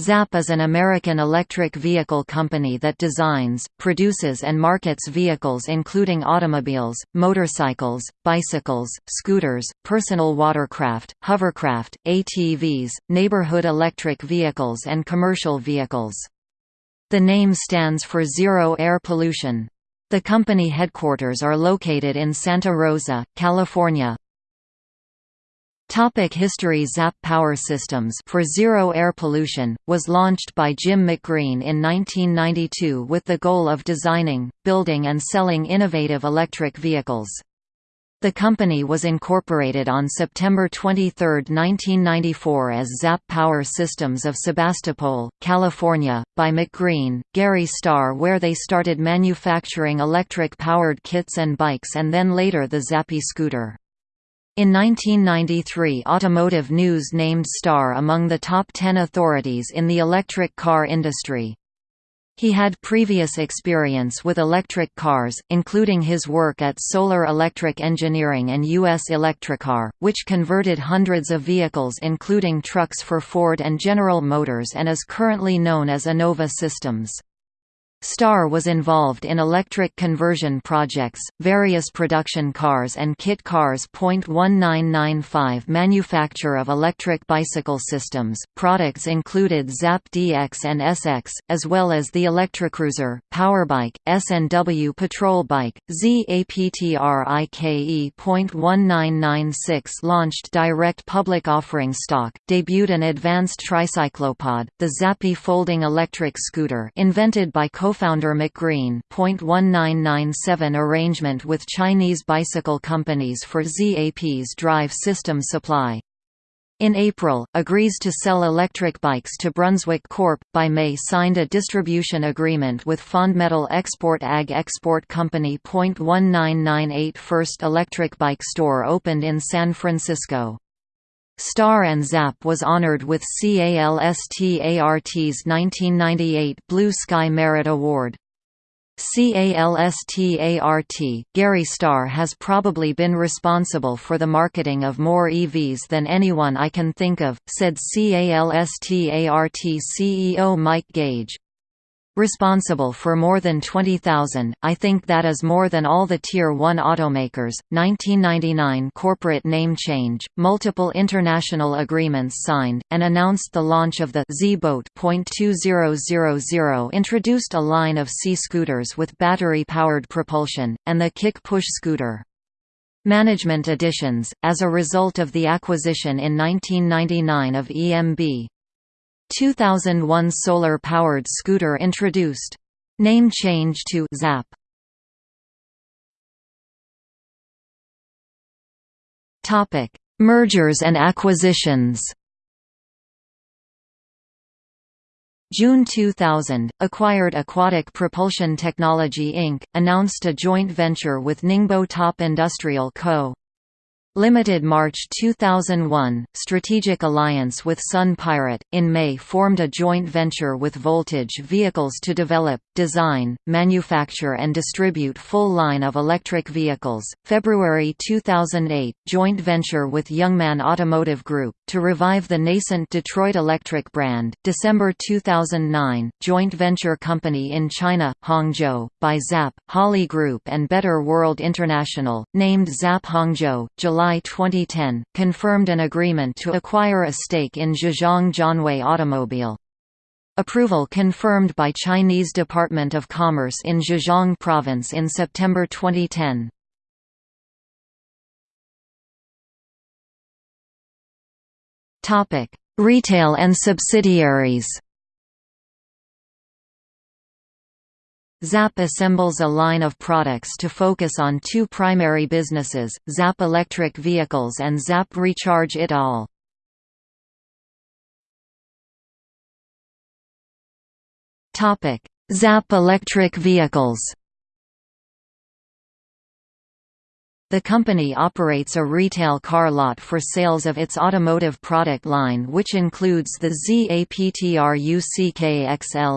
Zapp is an American electric vehicle company that designs, produces and markets vehicles including automobiles, motorcycles, bicycles, scooters, personal watercraft, hovercraft, ATVs, neighborhood electric vehicles and commercial vehicles. The name stands for Zero Air Pollution. The company headquarters are located in Santa Rosa, California, Topic history ZAP Power Systems for Zero Air Pollution, was launched by Jim McGreen in 1992 with the goal of designing, building and selling innovative electric vehicles. The company was incorporated on September 23, 1994 as ZAP Power Systems of Sebastopol, California, by McGreen, Gary Starr where they started manufacturing electric-powered kits and bikes and then later the Zappy scooter. In 1993 Automotive News named Starr among the top 10 authorities in the electric car industry. He had previous experience with electric cars, including his work at Solar Electric Engineering and U.S. Electricar, which converted hundreds of vehicles including trucks for Ford and General Motors and is currently known as Enova Systems. Starr was involved in electric conversion projects, various production cars and kit cars. 1995 Manufacture of electric bicycle systems. Products included Zapp DX and SX, as well as the Electrocruiser, Powerbike, S&W Patrol Bike, ZAPTRIKE. 1996 Launched direct public offering stock, debuted an advanced tricyclopod, the Zappy folding electric scooter invented by co co-founder McGreen .1997 arrangement with Chinese bicycle companies for ZAP's drive system supply. In April, agrees to sell electric bikes to Brunswick Corp. By May signed a distribution agreement with Fondmetal Export Ag Export Company. 1998 First electric bike store opened in San Francisco. Starr and Zap was honored with CALSTART's 1998 Blue Sky Merit Award. CALSTART, Gary Starr has probably been responsible for the marketing of more EVs than anyone I can think of, said CALSTART CEO Mike Gage. Responsible for more than 20,000, I think that is more than all the Tier 1 automakers. 1999 corporate name change, multiple international agreements signed, and announced the launch of the Z-Boat. 2000 introduced a line of C-scooters with battery-powered propulsion, and the kick-push scooter. Management additions, as a result of the acquisition in 1999 of EMB, 2001 solar-powered scooter introduced. Name change to Zapp. Topic: Mergers and acquisitions. June 2000, acquired Aquatic Propulsion Technology Inc., announced a joint venture with Ningbo Top Industrial Co. Limited March 2001, strategic alliance with Sun Pirate, in May formed a joint venture with Voltage Vehicles to develop, design, manufacture and distribute full line of electric vehicles, February 2008, joint venture with Youngman Automotive Group, to revive the nascent Detroit Electric brand, December 2009, joint venture company in China, Hangzhou, by Zapp, Holley Group and Better World International, named Zapp Hangzhou, July July 2010, confirmed an agreement to acquire a stake in Zhejiang Jianwei Automobile. Approval confirmed by Chinese Department of Commerce in Zhejiang Province in September 2010. Retail and subsidiaries Zapp assembles a line of products to focus on two primary businesses, ZAP Electric Vehicles and ZAP Recharge It All. ZAP Electric Vehicles The company operates a retail car lot for sales of its automotive product line which includes the ZAPTRUCK-XL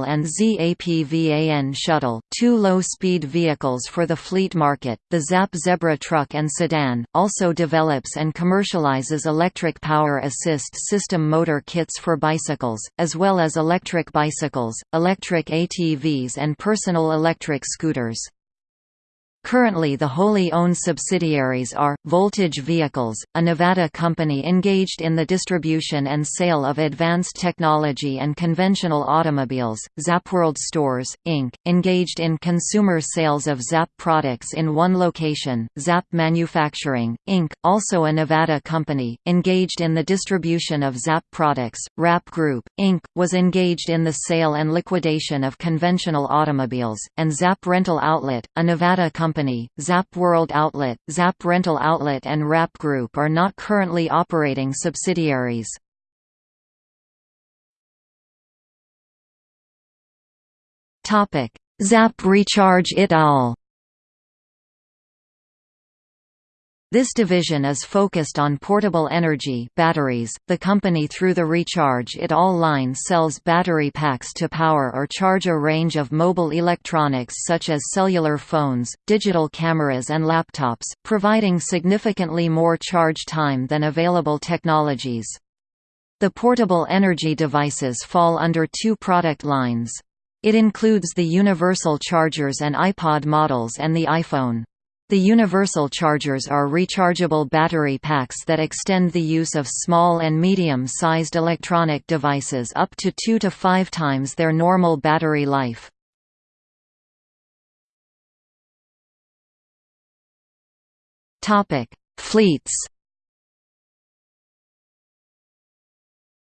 and ZAPVAN shuttle, two low-speed vehicles for the fleet market. The ZAP Zebra truck and sedan also develops and commercializes electric power assist system motor kits for bicycles, as well as electric bicycles, electric ATVs and personal electric scooters. Currently the wholly owned subsidiaries are, Voltage Vehicles, a Nevada company engaged in the distribution and sale of advanced technology and conventional automobiles, Zapworld Stores, Inc., engaged in consumer sales of Zap products in one location, Zap Manufacturing, Inc., also a Nevada company, engaged in the distribution of Zap products, Rap Group, Inc., was engaged in the sale and liquidation of conventional automobiles, and Zap Rental Outlet, a Nevada company Company, Zap World Outlet, Zap Rental Outlet and Wrap Group are not currently operating subsidiaries. Zap Recharge it al. This division is focused on portable energy batteries. The company through the Recharge It All line sells battery packs to power or charge a range of mobile electronics such as cellular phones, digital cameras and laptops, providing significantly more charge time than available technologies. The portable energy devices fall under two product lines. It includes the universal chargers and iPod models and the iPhone. The universal chargers are rechargeable battery packs that extend the use of small and medium-sized electronic devices up to two to five times their normal battery life. Fleets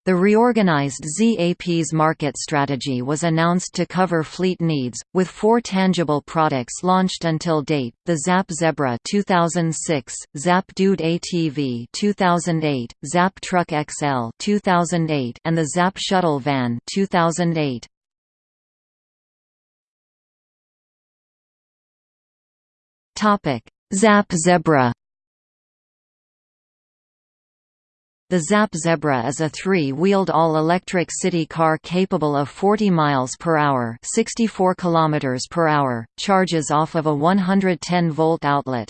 The reorganized ZAP's market strategy was announced to cover fleet needs, with four tangible products launched until date: the Zap Zebra 2006, Zap Dude ATV 2008, Zap Truck XL 2008, and the Zap Shuttle Van 2008. Topic: Zap Zebra The Zap Zebra is a three-wheeled all-electric city car capable of 40 miles per hour, 64 kilometers per hour, charges off of a 110-volt outlet.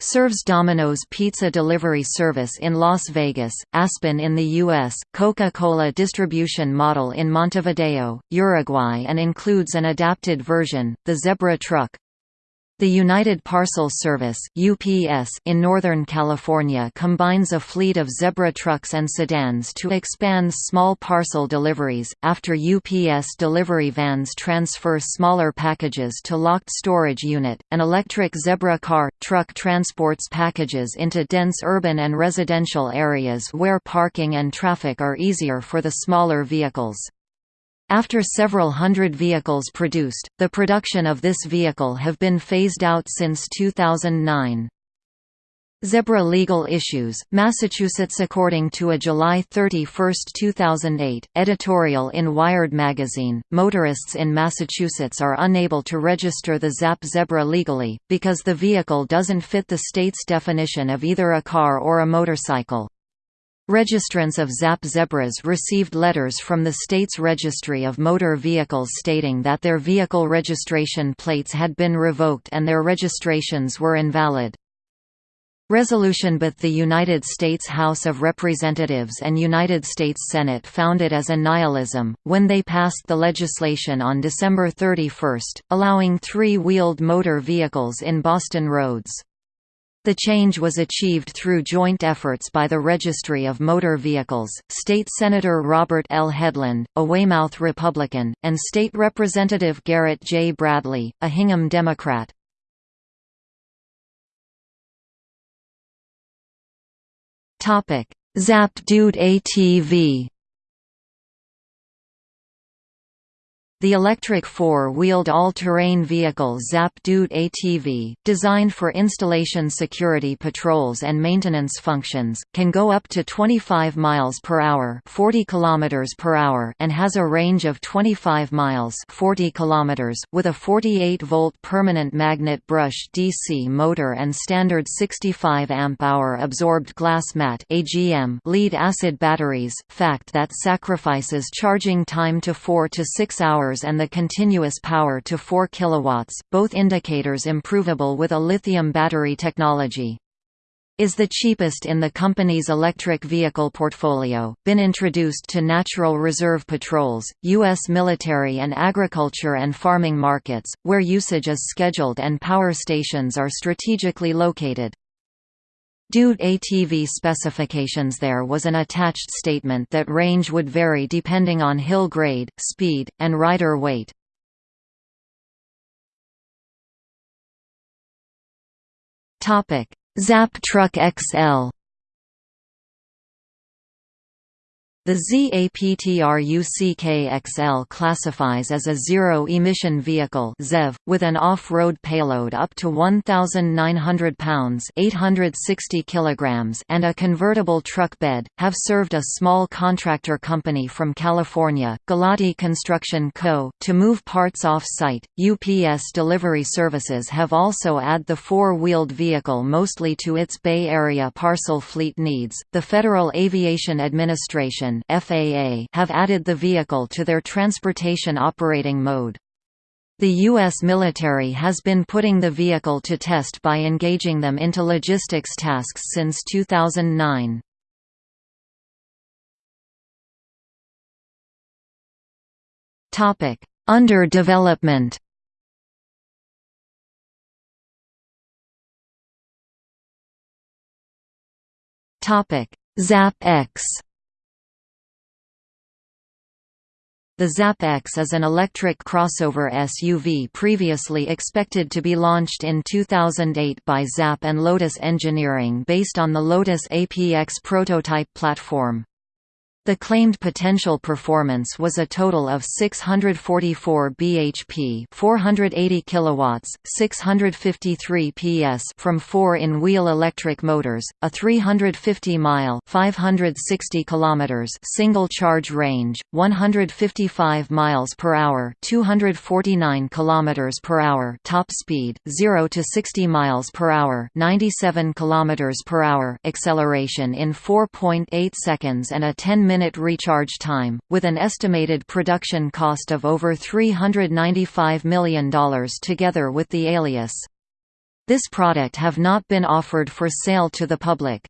Serves Domino's Pizza delivery service in Las Vegas, Aspen in the U.S., Coca-Cola distribution model in Montevideo, Uruguay and includes an adapted version, the Zebra Truck. The United Parcel Service (UPS) in Northern California combines a fleet of Zebra trucks and sedans to expand small parcel deliveries. After UPS delivery vans transfer smaller packages to locked storage unit, an electric Zebra car truck transports packages into dense urban and residential areas where parking and traffic are easier for the smaller vehicles. After several hundred vehicles produced, the production of this vehicle have been phased out since 2009. Zebra legal issues, Massachusetts According to a July 31, 2008, editorial in Wired magazine, motorists in Massachusetts are unable to register the Zap Zebra legally, because the vehicle doesn't fit the state's definition of either a car or a motorcycle. Registrants of ZAP Zebras received letters from the state's Registry of Motor Vehicles stating that their vehicle registration plates had been revoked and their registrations were invalid. Resolution But the United States House of Representatives and United States Senate found it as a nihilism, when they passed the legislation on December 31, allowing three-wheeled motor vehicles in Boston roads. The change was achieved through joint efforts by the Registry of Motor Vehicles, State Senator Robert L. Hedlund, a Weymouth Republican, and State Representative Garrett J. Bradley, a Hingham Democrat. Zap Dude ATV The electric four-wheeled all-terrain vehicle Zap Dude ATV, designed for installation security patrols and maintenance functions, can go up to 25 miles per hour, 40 kilometers per hour, and has a range of 25 miles, 40 kilometers, with a 48-volt permanent magnet brush DC motor and standard 65 amp-hour absorbed glass mat (AGM) lead-acid batteries, fact that sacrifices charging time to 4 to 6 hours hours and the continuous power to 4 kW, both indicators improvable with a lithium battery technology is the cheapest in the company's electric vehicle portfolio, been introduced to natural reserve patrols, U.S. military and agriculture and farming markets, where usage is scheduled and power stations are strategically located. Dude ATV specifications There was an attached statement that range would vary depending on hill grade, speed, and rider weight. Zap Truck XL The ZAPTRUCKXL classifies as a zero-emission vehicle ZEV, with an off-road payload up to 1,900 pounds 860 kilograms and a convertible truck bed, have served a small contractor company from California, Galati Construction Co., to move parts off-site. UPS delivery services have also added the four-wheeled vehicle mostly to its Bay Area parcel fleet needs. The Federal Aviation Administration FAA have added the vehicle to their transportation operating mode. The U.S. military has been putting the vehicle to test by engaging them into logistics tasks since 2009. Under development Zap X The Zap-X is an electric crossover SUV previously expected to be launched in 2008 by Zap and Lotus Engineering based on the Lotus APX prototype platform. The claimed potential performance was a total of 644 bhp, 480 kilowatts, 653 PS from 4 in-wheel electric motors, a 350-mile, 560 kilometers single charge range, 155 miles per hour, 249 kilometers per hour top speed, 0 to 60 miles per hour, 97 kilometers per hour acceleration in 4.8 seconds and a 10 minute recharge time, with an estimated production cost of over $395 million together with the Alias. This product have not been offered for sale to the public.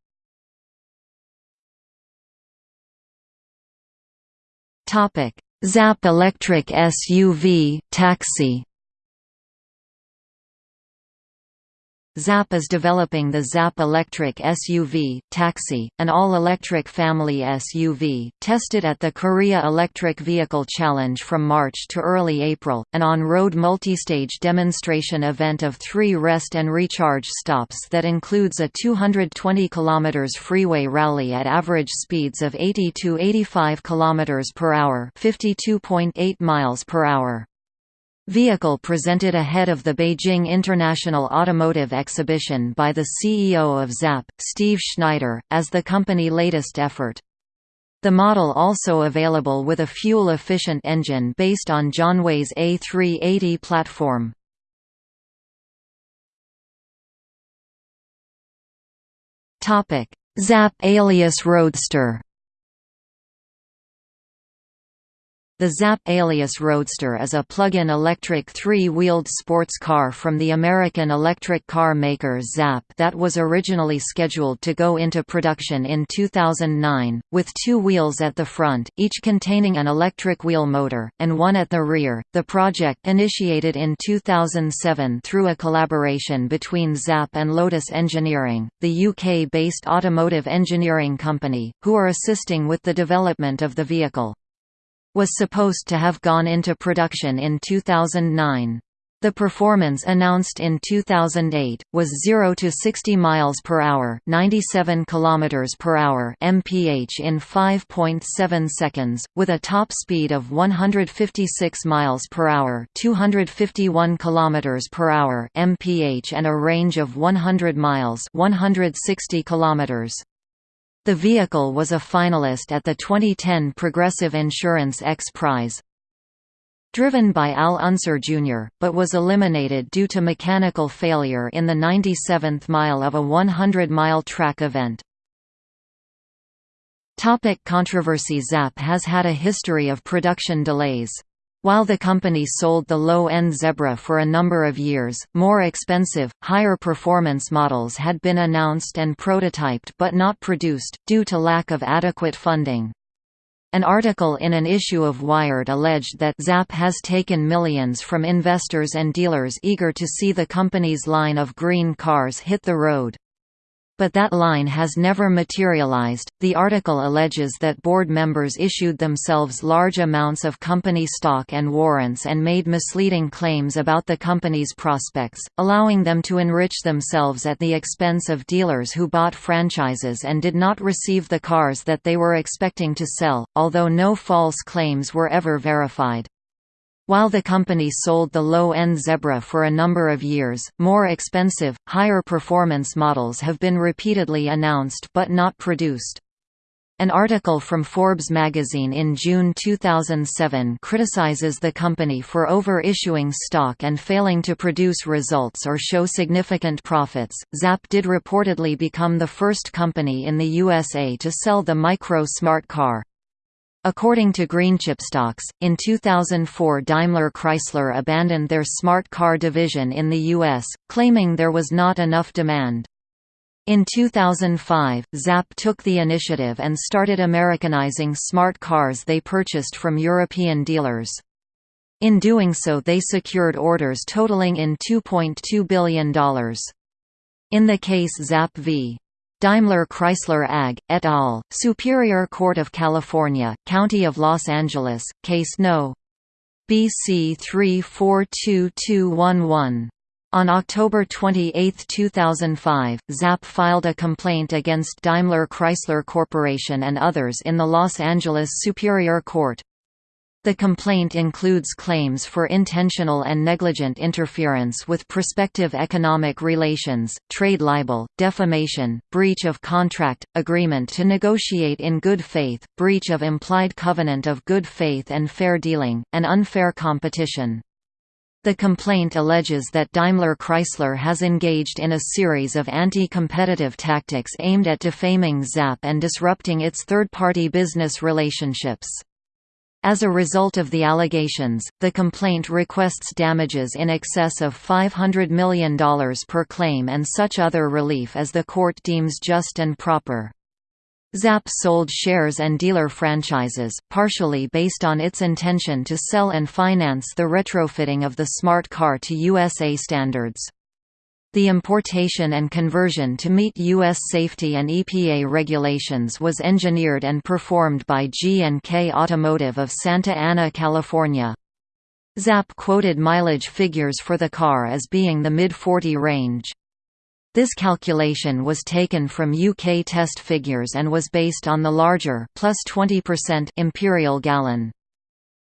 Zap electric SUV, taxi Zap is developing the Zap Electric SUV, Taxi, an all-electric family SUV, tested at the Korea Electric Vehicle Challenge from March to early April, an on-road multistage demonstration event of three rest and recharge stops that includes a 220 km freeway rally at average speeds of 80 to 85 km per hour 52.8 miles per hour. Vehicle presented ahead of the Beijing International Automotive Exhibition by the CEO of ZAP, Steve Schneider, as the company latest effort. The model also available with a fuel-efficient engine based on Jonway's A380 platform. ZAP Alias Roadster The Zap Alias Roadster is a plug-in electric three-wheeled sports car from the American electric car maker Zap that was originally scheduled to go into production in 2009, with two wheels at the front, each containing an electric wheel motor, and one at the rear. The project initiated in 2007 through a collaboration between Zap and Lotus Engineering, the UK-based automotive engineering company, who are assisting with the development of the vehicle was supposed to have gone into production in 2009. The performance announced in 2008 was 0 to 60 miles per hour, 97 kilometers per hour (mph) in 5.7 seconds, with a top speed of 156 miles per hour, 251 kilometers per hour (mph) and a range of 100 miles, 160 kilometers. The vehicle was a finalist at the 2010 Progressive Insurance X Prize, driven by Al Unser Jr., but was eliminated due to mechanical failure in the 97th mile of a 100-mile track event. Topic controversy Zapp has had a history of production delays. While the company sold the low-end Zebra for a number of years, more expensive, higher performance models had been announced and prototyped but not produced, due to lack of adequate funding. An article in an issue of Wired alleged that Zapp has taken millions from investors and dealers eager to see the company's line of green cars hit the road but that line has never materialized. The article alleges that board members issued themselves large amounts of company stock and warrants and made misleading claims about the company's prospects, allowing them to enrich themselves at the expense of dealers who bought franchises and did not receive the cars that they were expecting to sell, although no false claims were ever verified. While the company sold the low-end Zebra for a number of years, more expensive, higher performance models have been repeatedly announced but not produced. An article from Forbes magazine in June 2007 criticizes the company for over-issuing stock and failing to produce results or show significant profits. Zapp did reportedly become the first company in the USA to sell the Micro Smart car. According to Greenchipstocks, in 2004 Daimler Chrysler abandoned their smart car division in the U.S., claiming there was not enough demand. In 2005, Zapp took the initiative and started Americanizing smart cars they purchased from European dealers. In doing so they secured orders totaling in $2.2 billion. In the case Zapp v. Daimler Chrysler AG, et al., Superior Court of California, County of Los Angeles, Case No. BC 342211. On October 28, 2005, Zapp filed a complaint against Daimler Chrysler Corporation and others in the Los Angeles Superior Court. The complaint includes claims for intentional and negligent interference with prospective economic relations, trade libel, defamation, breach of contract, agreement to negotiate in good faith, breach of implied covenant of good faith and fair dealing, and unfair competition. The complaint alleges that Daimler Chrysler has engaged in a series of anti-competitive tactics aimed at defaming Zapp and disrupting its third-party business relationships. As a result of the allegations, the complaint requests damages in excess of $500 million per claim and such other relief as the court deems just and proper. Zapp sold shares and dealer franchises, partially based on its intention to sell and finance the retrofitting of the smart car to USA standards. The importation and conversion to meet U.S. safety and EPA regulations was engineered and performed by G&K Automotive of Santa Ana, California. Zapp quoted mileage figures for the car as being the mid-40 range. This calculation was taken from UK test figures and was based on the larger plus 20% imperial gallon.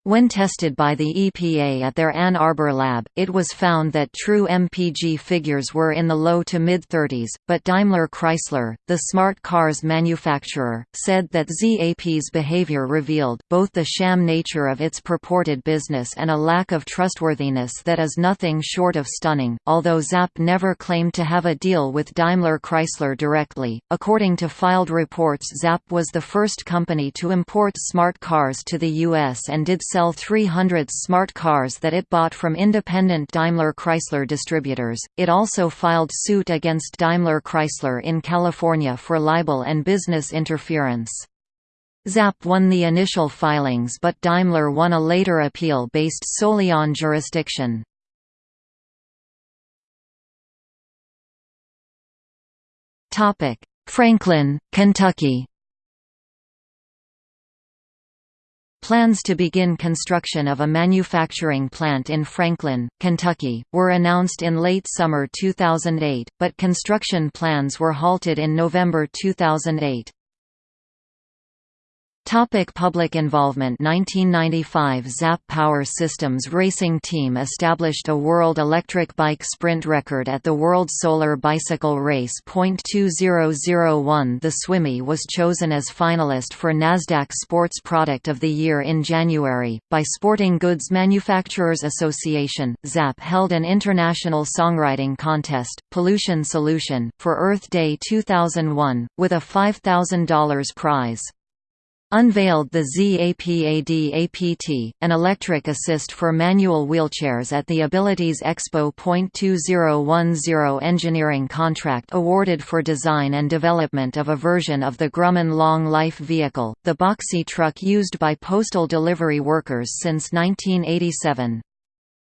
When tested by the EPA at their Ann Arbor lab, it was found that true MPG figures were in the low to mid-30s, but Daimler Chrysler, the smart cars manufacturer, said that ZAP's behavior revealed both the sham nature of its purported business and a lack of trustworthiness that is nothing short of stunning. Although ZAP never claimed to have a deal with Daimler Chrysler directly, according to filed reports ZAP was the first company to import smart cars to the U.S. and did sell 300 smart cars that it bought from independent Daimler Chrysler distributors. It also filed suit against Daimler Chrysler in California for libel and business interference. Zapp won the initial filings but Daimler won a later appeal based solely on jurisdiction. Franklin, Kentucky Plans to begin construction of a manufacturing plant in Franklin, Kentucky, were announced in late summer 2008, but construction plans were halted in November 2008. Topic public involvement 1995 Zap Power Systems racing team established a world electric bike sprint record at the World Solar Bicycle Race. 2001 The Swimmy was chosen as finalist for NASDAQ Sports Product of the Year in January, by Sporting Goods Manufacturers Association. ZAP held an international songwriting contest, Pollution Solution, for Earth Day 2001, with a $5,000 prize unveiled the ZAPAD-APT, an electric assist for manual wheelchairs at the Abilities Expo. 2010 engineering contract awarded for design and development of a version of the Grumman Long Life vehicle, the boxy truck used by postal delivery workers since 1987.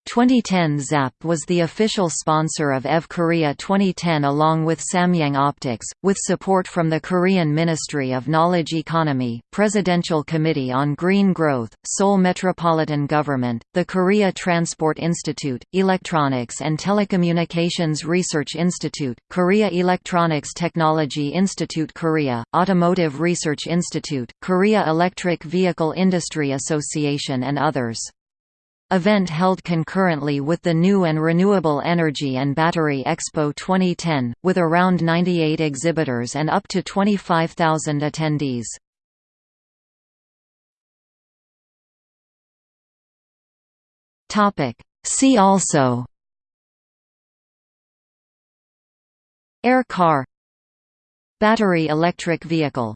2010 ZAP was the official sponsor of EV Korea 2010 along with Samyang Optics, with support from the Korean Ministry of Knowledge Economy, Presidential Committee on Green Growth, Seoul Metropolitan Government, the Korea Transport Institute, Electronics and Telecommunications Research Institute, Korea Electronics Technology Institute Korea, Automotive Research Institute, Korea Electric Vehicle Industry Association and others event held concurrently with the New and Renewable Energy and Battery Expo 2010, with around 98 exhibitors and up to 25,000 attendees. See also Air car Battery electric vehicle